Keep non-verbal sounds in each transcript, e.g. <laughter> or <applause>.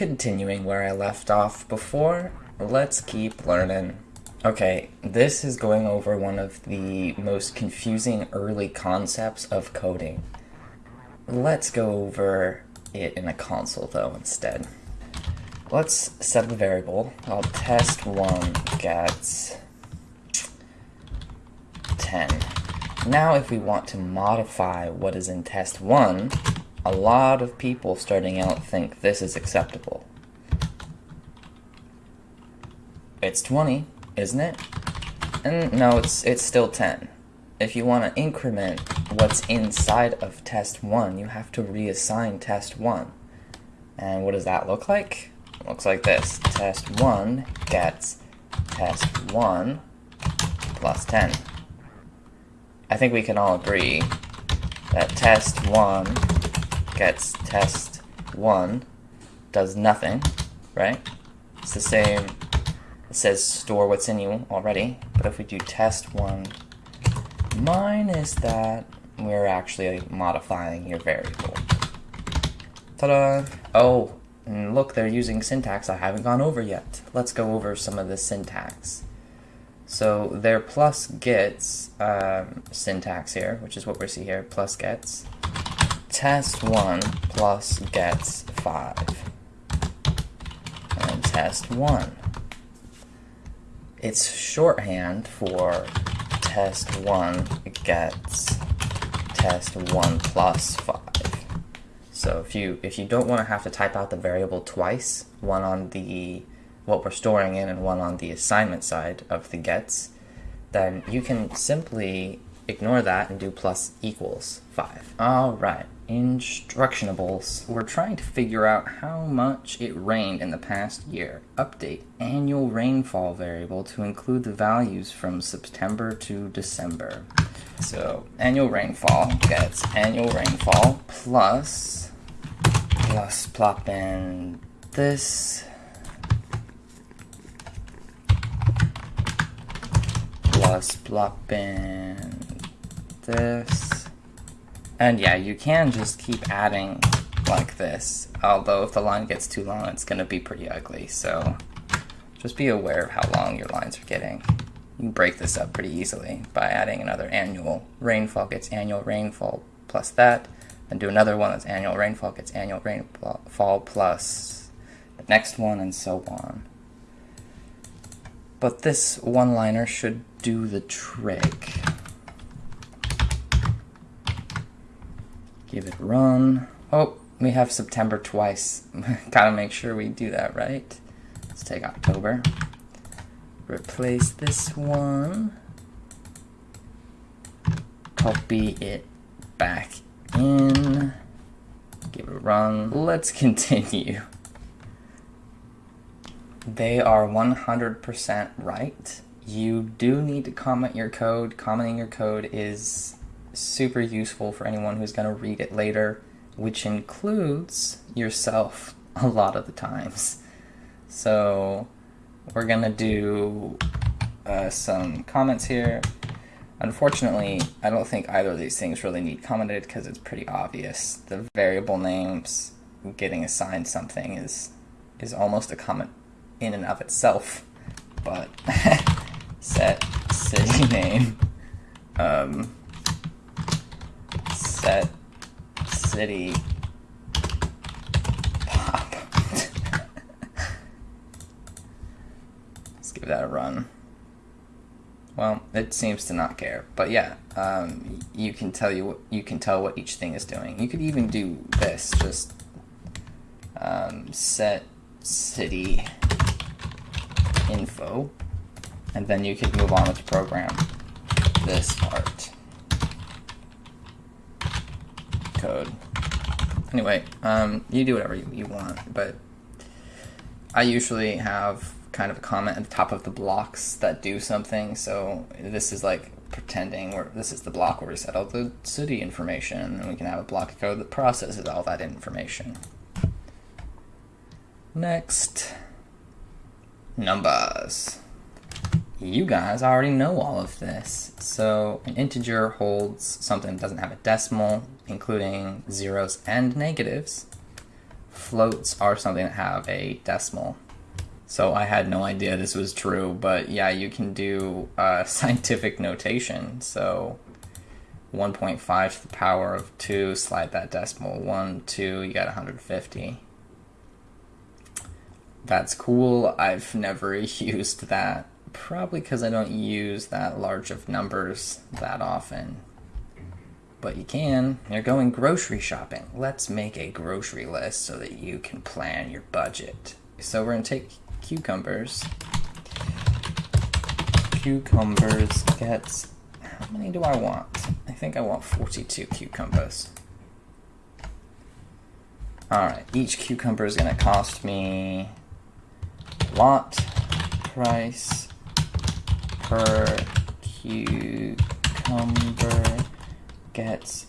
continuing where I left off before, let's keep learning. Okay, this is going over one of the most confusing early concepts of coding. Let's go over it in a console though instead. Let's set the variable. I'll test1 gets 10. Now if we want to modify what is in test 1, a lot of people starting out think this is acceptable. It's 20, isn't it? And no, it's it's still 10. If you want to increment what's inside of test 1, you have to reassign test 1. And what does that look like? It looks like this. Test 1 gets test 1 plus 10. I think we can all agree that test 1 gets test 1 does nothing, right? It's the same, it says store what's in you already, but if we do test 1 minus that, we're actually modifying your variable. Ta-da! Oh, and look, they're using syntax I haven't gone over yet. Let's go over some of the syntax. So their plus gets um, syntax here, which is what we see here, plus gets test 1 plus gets 5. And test 1. It's shorthand for test 1 gets test 1 plus 5. So if you if you don't want to have to type out the variable twice, one on the what we're storing in and one on the assignment side of the gets, then you can simply ignore that and do plus equals 5. Alright, instructionables. We're trying to figure out how much it rained in the past year. Update annual rainfall variable to include the values from September to December. So annual rainfall gets annual rainfall plus, plus plop in this, plus plop in this, and yeah, you can just keep adding like this, although if the line gets too long, it's to be pretty ugly, so just be aware of how long your lines are getting. You can break this up pretty easily by adding another annual rainfall gets annual rainfall plus that, and do another one that's annual rainfall gets annual rainfall plus the next one, and so on. But this one-liner should do the trick. Give it run. Oh, we have September twice. <laughs> Gotta make sure we do that, right? Let's take October. Replace this one. Copy it back in. Give it a run. Let's <laughs> continue. They are 100% right. You do need to comment your code. Commenting your code is super useful for anyone who's going to read it later, which includes yourself a lot of the times. So we're going to do uh, some comments here. Unfortunately, I don't think either of these things really need commented because it's pretty obvious. The variable names getting assigned something is is almost a comment in and of itself. But <laughs> set city name um, set city pop. Let's give that a run. Well, it seems to not care, but yeah, um, you can tell you what, you can tell what each thing is doing. You could even do this, just um, set city info, and then you could move on with the program this part code. Anyway, um, you do whatever you, you want, but I usually have kind of a comment at the top of the blocks that do something. So this is like pretending where this is the block where we set all the city information, and we can have a block of code that processes all that information. Next, numbers. You guys already know all of this. So an integer holds something that doesn't have a decimal, including zeros and negatives, floats are something that have a decimal. So I had no idea this was true, but yeah, you can do uh, <laughs> scientific notation. So 1.5 to the power of 2, slide that decimal. 1, 2, you got 150. That's cool. I've <laughs> never <laughs> used that. Probably because I don't use that large of numbers that often. But you can. You're going grocery shopping. Let's make a grocery list so that you can plan your budget. So we're to take cucumbers. Cucumbers gets, how many do I want? I think I want 42 cucumbers. Alright, each cucumber is to cost me lot price per cucumber gets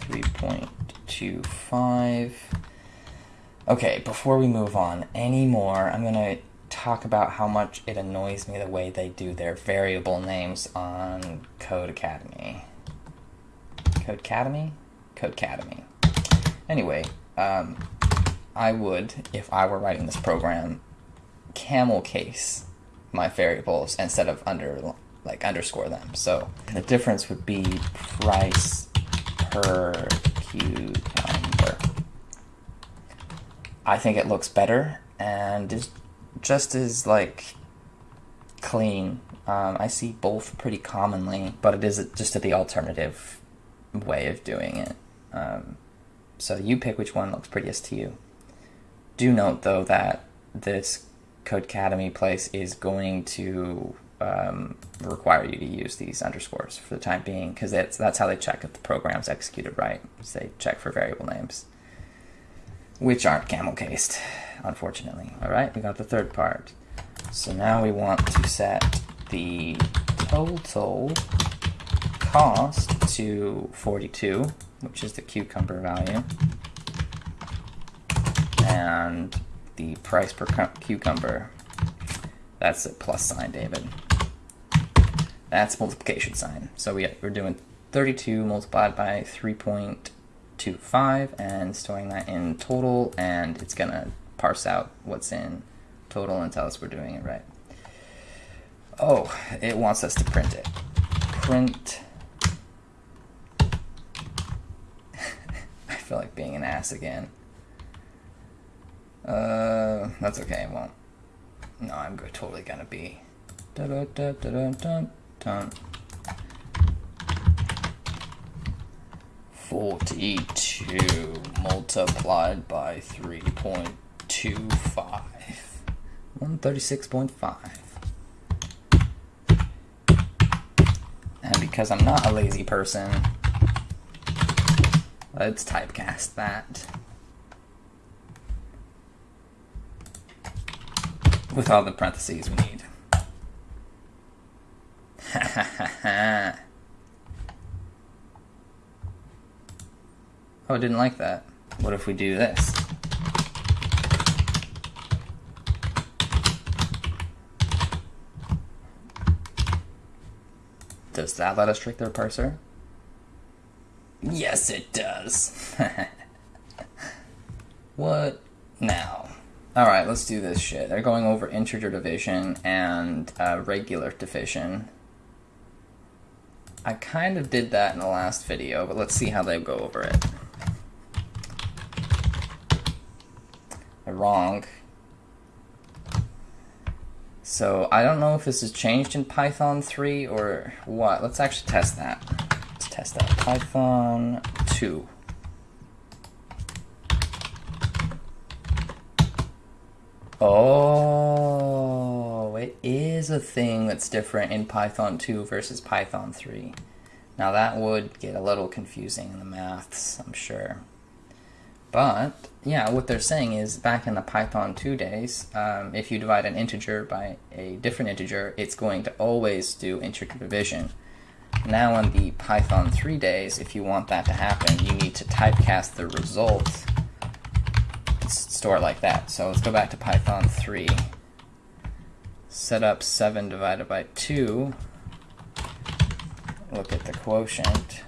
3.25. Okay, before we move on anymore, I'm going to talk about how much it annoys me the way they do their variable names on Codecademy. Code Academy? Codecademy. Anyway, um, I would, if I were writing this program, camel case my variables instead of under like underscore them. So the difference would be price per cucumber. I think it looks better and is just as like clean. Um, I see both pretty commonly, but it is just the alternative way of doing it. Um, so you pick which one looks prettiest to you. Do note though that this Codecademy place is going to um, require you to use these underscores for the time being because that's that's how they check if the program's executed right. So they check for variable names, which aren't camel cased, unfortunately. All right, we got the third part. So now we want to set the total cost to 42, which is the cucumber value, and the price per cucumber. That's a plus sign, David. That's multiplication sign. So we, we're doing 32 multiplied by 3.25 and storing that in total, and it's going to parse out what's in total and tell us we're doing it right. Oh, it wants us to print it. Print. <laughs> I feel like being an ass again. Uh, that's okay, it won't. No, I'm totally gonna be. Da -da -da -da -da. 42 multiplied by 3.25. 136.5. And because I'm not a lazy person, let's typecast that. With all the parentheses we need. <laughs> oh, I didn't like that. What if we do this? Does that let us trick their parser? Yes, it does. <laughs> what now? Alright, let's do this shit. They're going over integer division and uh, regular division. I kind of did that in the last video, but let's see how they go over it. They're wrong. So I don't know if this has changed in Python 3 or what. Let's actually test that. Let's test that. Python 2. Oh, it is a thing that's different in Python 2 versus Python 3. Now that would get a little confusing in the maths, I'm sure. But, yeah, what they're saying is back in the Python 2 days, um, if you divide an integer by a different integer, it's going to always do integer division. Now in the Python 3 days, if you want that to happen, you need to typecast the result store like that. So let's go back to Python 3. Set up 7 divided by 2. Look at the quotient.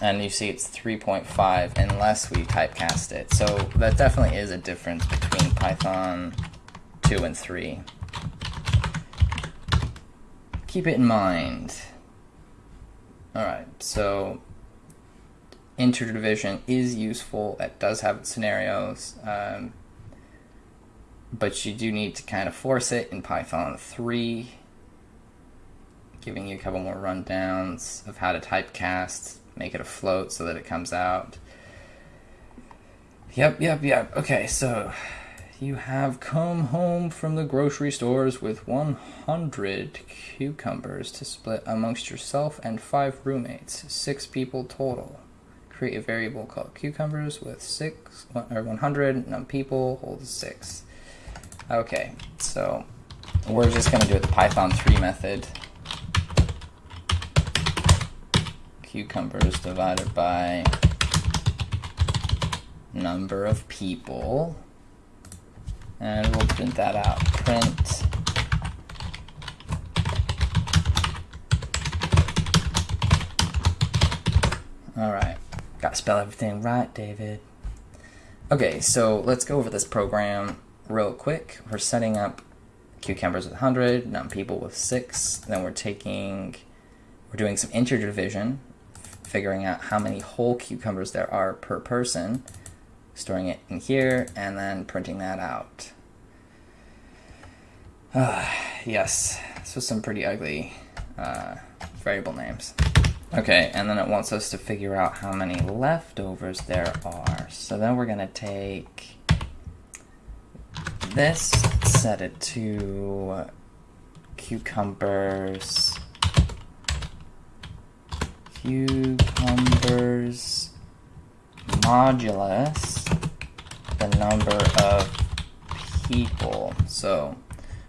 and you see it's 3.5 unless we typecast it. So that definitely is a difference between Python 2 and 3. Keep it in mind. Alright, so integer division is useful. It does have scenarios, um, but you do need to kind of force it in Python 3, giving you a couple more rundowns of how to typecast, make it a float so that it comes out. Yep, yep, yep. Okay, so you have come home from the grocery stores with 100 cucumbers to split amongst yourself and five roommates, six people total create a variable called cucumbers with six or 100 num people holds six. Okay, so we're just gonna do it the Python 3 method. Cucumbers divided by number of people. And we'll print that out. Print All right. Gotta spell everything right, David. Okay, so let's go over this program real quick. We're setting up cucumbers with 100, num people with 6. Then we're taking, we're doing some integer division, figuring out how many whole cucumbers there are per person, storing it in here, and then printing that out. Uh, <sighs> yes, this was some pretty ugly uh, variable names. Okay, and then it wants us to figure out how many leftovers there are. So then we're going to take this, set it to cucumbers, cucumbers modulus, the number of people. So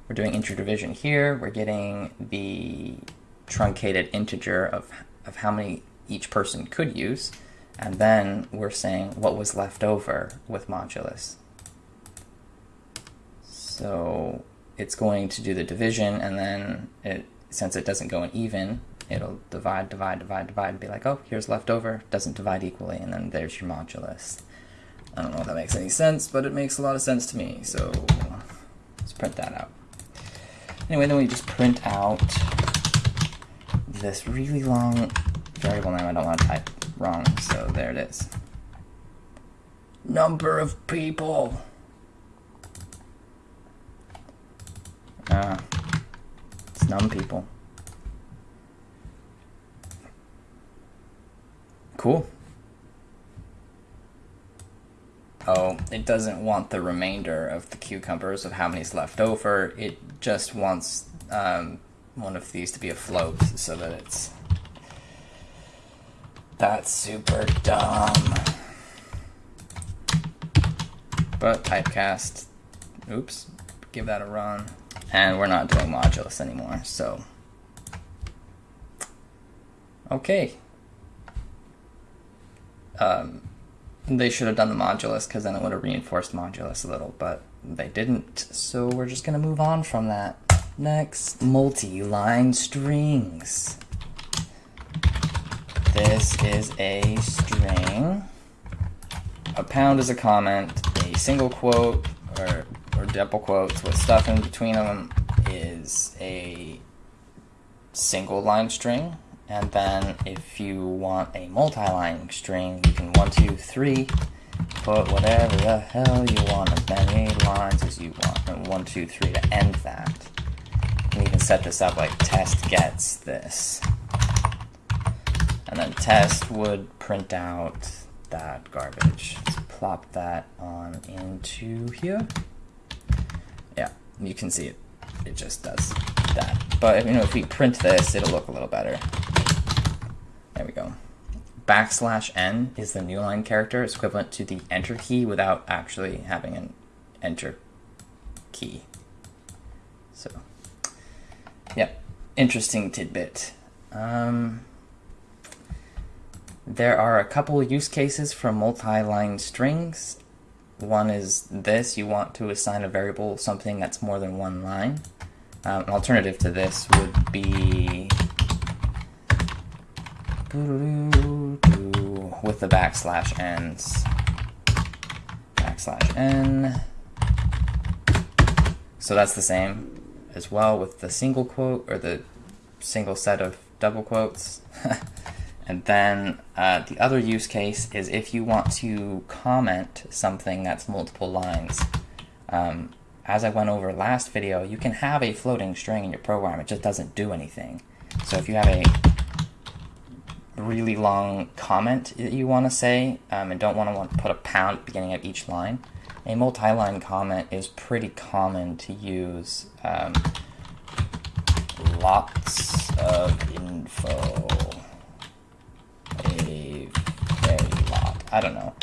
we're doing integer division here. We're getting the truncated integer of of how many each person could use, and then we're saying what was left over with modulus. So it's going to do the division, and then it, since it doesn't go in even, it'll divide, divide, divide, divide, and be like, oh, here's leftover, doesn't divide equally, and then there's your modulus. I don't know if that makes any sense, but it makes a lot of sense to me, so let's print that out. Anyway, then we just print out this really long variable name I don't want to type wrong, so there it is. Number of people. Ah, it's num people. Cool. Oh, it doesn't want the remainder of the cucumbers of how many's left over. It just wants um, one of these to be a float so that it's... That's super dumb. But typecast, oops, give that a run. And we're not doing modulus anymore, so. Okay. Um, they should have done the modulus because then it would have reinforced modulus a little, but they didn't. So we're just going to move on from that. Next, multi-line strings. This is a string. A pound is a comment. A single quote or, or double quotes with stuff in between them is a single line string. And then if you want a multi-line string, you can one, two, three, put whatever the hell you want, as many lines as you want, and one, two, three to end that can even set this up like test gets this. And then test would print out that garbage. Let's plop that on into here. Yeah, you can see it. It just does that. But you know, if we print this, it'll look a little better. There we go. Backslash n is the new line character. It's equivalent to the enter key without actually having an enter key. So Yep, interesting tidbit. Um, there are a couple use cases for multi-line strings. One is this, you want to assign a variable something that's more than one line. Um, an alternative to this would be with the backslash n's. Backslash n. So that's the same as well with the single quote or the single set of double quotes. <laughs> and then uh, the other use case is if you want to comment something that's multiple lines. Um, as I went over last video, you can have a floating string in your program. It just doesn't do anything. So if you have a really long comment that you want to say um, and don't want to put a pound at the beginning of each line, a multi-line comment is pretty common to use. Um, lots of info. A very lot. I don't know.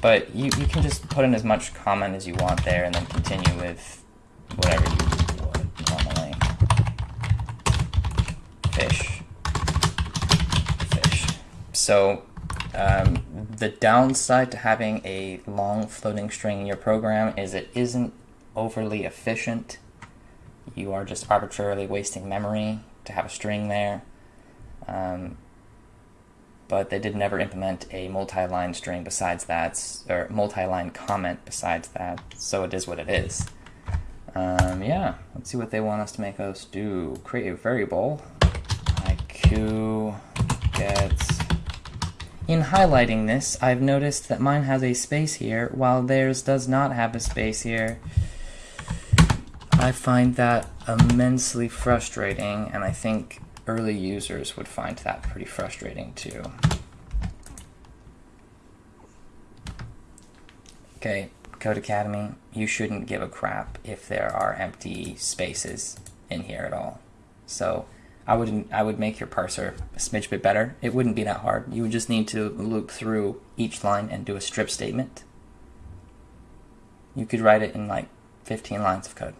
But you, you can just put in as much comment as you want there and then continue with whatever you would normally. Fish. Fish. So um, the downside to having a long floating string in your program is it isn't overly efficient. You are just arbitrarily wasting memory to have a string there. Um, but they did never implement a multi-line string besides that, or multi-line comment besides that, so it is what it is. Um, yeah, let's see what they want us to make us do. Create a variable, IQ gets... In highlighting this, I've noticed that mine has a space here, while theirs does not have a space here. I find that immensely frustrating, and I think early users would find that pretty frustrating too. Okay, Codecademy, you shouldn't give a crap if there are empty spaces in here at all. So I would I would make your parser a smidge bit better. It wouldn't be that hard. You would just need to loop through each line and do a strip statement. You could write it in like 15 lines of code.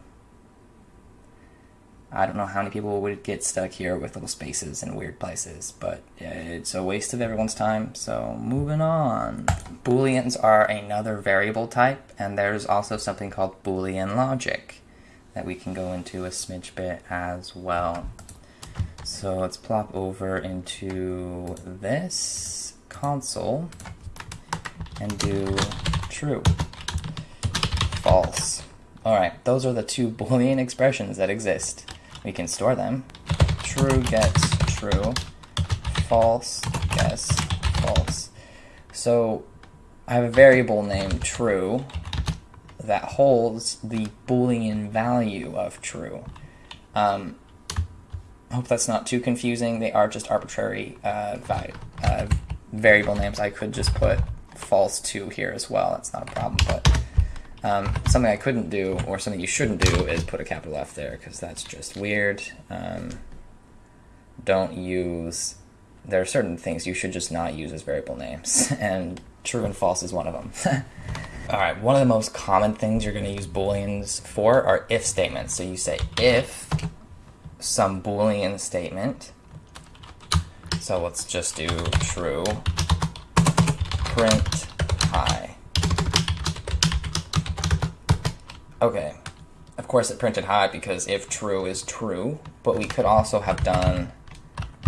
I don't know how many people would get stuck here with little spaces and weird places, but it's a waste of everyone's time, so moving on. Booleans are another variable type, and there's also something called Boolean logic that we can go into a smidge bit as well. So let's plop over into this console and do true, false. All right, those are the two <laughs> Boolean expressions that exist we can store them. True gets true, false gets false. So I have a variable named true that holds the boolean value of true. Um, I hope that's not too confusing. They are just arbitrary uh, uh, variable names. I could just put false 2 here as well. That's not a problem, but um, something I couldn't do, or something you shouldn't do, is put a capital F there, because that's just weird. Um, don't use, there are certain things you should just not use as variable names, <laughs> and true and false is one of them. <laughs> Alright, one of the most common things you're going to use booleans for are if statements. So you say if some boolean statement, so let's just do true, print hi. Okay, of course it printed hi because if true is true, but we could also have done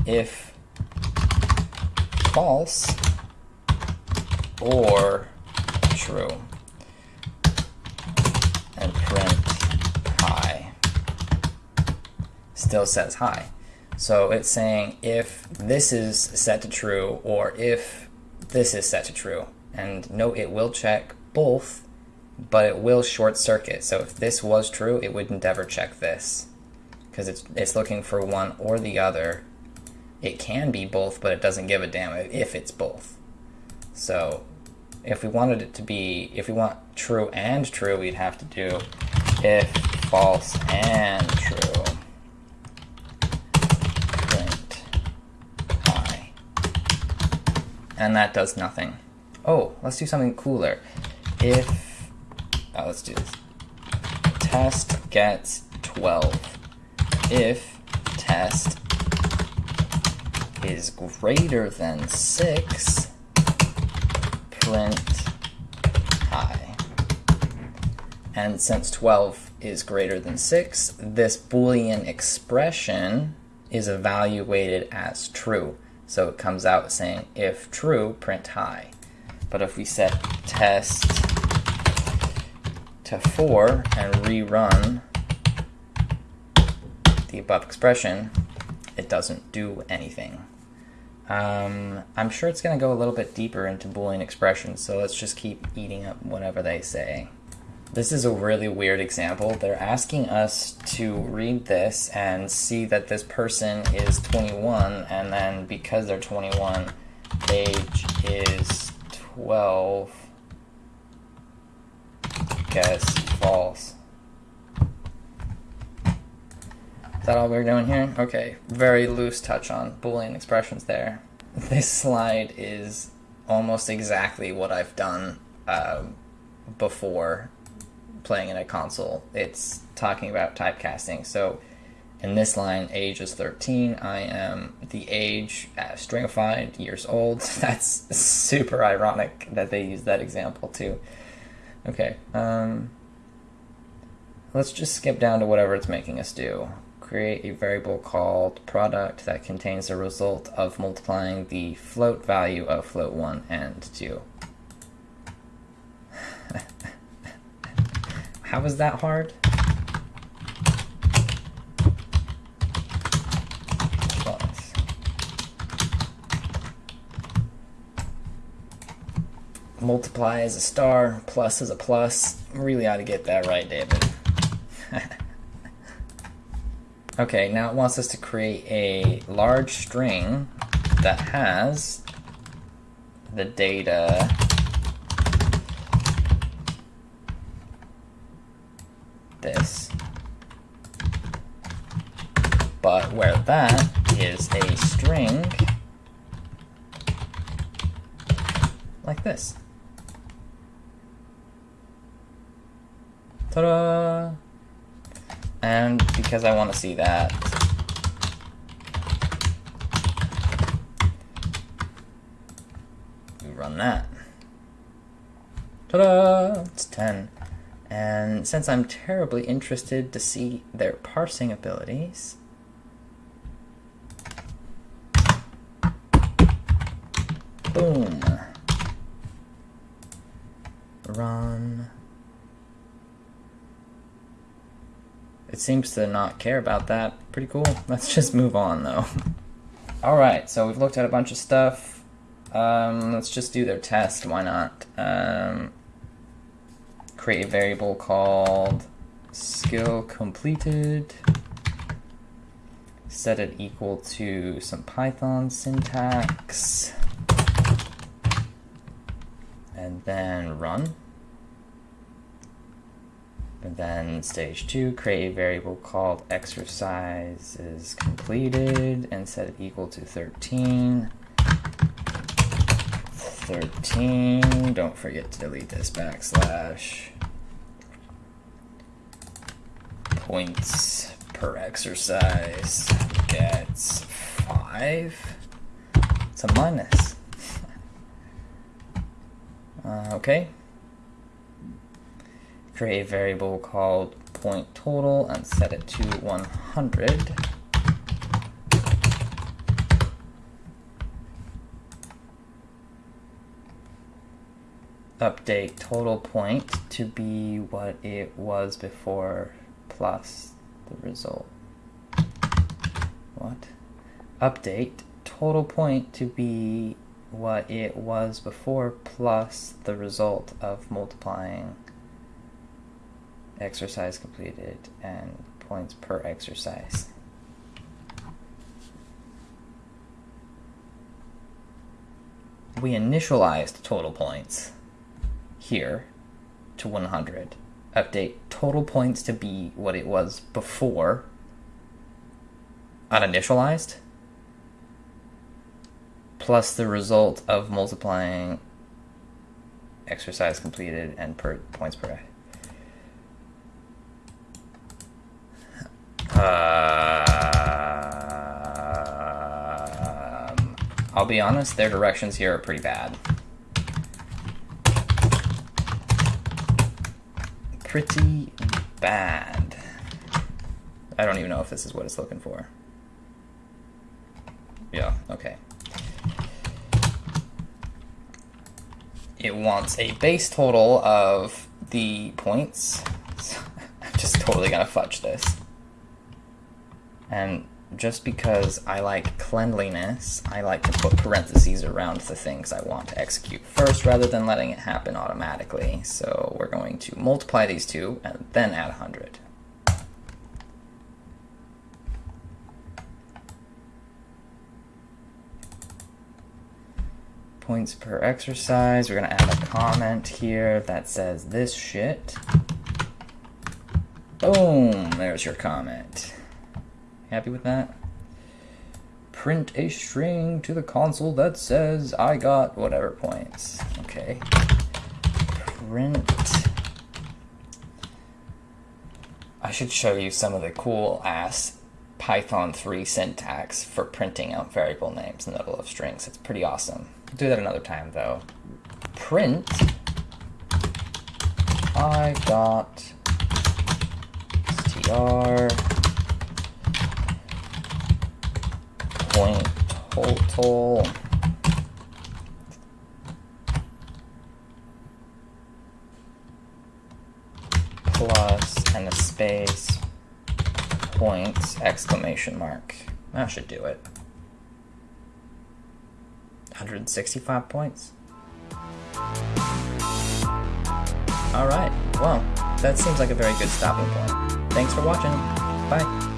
if false or true and print hi still says hi. So it's saying if this is set to true or if this is set to true. And note it will check both but it will short circuit. So if this was true, it wouldn't ever check this because it's, it's looking for one or the other. It can be both, but it doesn't give a damn if it's both. So if we wanted it to be, if we want true and true, we'd have to do if false and true. Print hi. And that does nothing. Oh, let's do something cooler. If uh, let's do this. Test gets 12 if test is greater than 6, print hi. And since 12 is greater than 6, this Boolean expression is evaluated as true. So it comes out saying if true, print hi. But if we set test to 4 and rerun the above expression, it doesn't do anything. Um, I'm sure it's going to go a little bit deeper into Boolean expressions, so let's just keep eating up whatever they say. This is a really weird example. They're asking us to read this and see that this person is 21, and then because they're 21, age is 12. Guess false. Is that all we're doing here? Okay, very loose touch on Boolean expressions there. <laughs> This slide is almost exactly what I've done uh, before playing in a console. It's talking about typecasting. So in this line, age is 13. I am the age uh, stringified, years old. <laughs> That's super ironic that they use that example too. Okay, um, let's just skip down to whatever it's making us do. Create a variable called product that contains the result of multiplying the float value of float 1 and 2. How was that hard? Plus. Multiply is a star, plus is a plus. Really ought to get that right, David. <laughs> okay, now it wants us to create a large string that has the data this. But where that is a string like this. Ta-da! And because I want to see that, we run that. Ta-da! It's 10. And since I'm terribly interested to see their parsing abilities, boom, run. It seems to not care about that. Pretty cool. Let's just move on though. Alright, so we've looked at a bunch of stuff. Um, let's just do their test, why not? Um, create a variable called skill completed, set it equal to some Python syntax, and then run. And then stage two, create a variable called exercise is completed and set it equal to 13. 13, don't forget to delete this backslash. Points per exercise gets 5. It's a minus. <laughs> Uh, okay. Create a variable called point total and set it to 100. update total point to be what it was before plus the result. What? Update total point to be what it was before plus the result of multiplying exercise completed and points per exercise. We initialized total points here to 100. Update total points to be what it was before uninitialized plus the result of multiplying exercise completed and per points per uh, I'll be honest, their directions here are pretty bad. Pretty bad. I don't even know if this is what it's looking for. Yeah, okay. it wants a base total of the points. <laughs> I'm just totally gonna fudge this. And just because I like cleanliness, I like to put parentheses around the things I want to execute first rather than letting it happen automatically. So we're going to multiply these two and then add 100. Points per exercise. We're going to add a comment here that says this shit. Boom, there's your comment. Happy with that? Print a string to the console that says I got whatever points. Okay. Print. I should show you some of the cool ass Python 3 syntax for printing out variable names in the middle of strings. It's pretty awesome. I'll do that another time though. Print. I got str point total plus and a space points exclamation mark. That should do it. 165 points. Alright, well, that seems like a very good stopping point. Thanks for watching. Bye.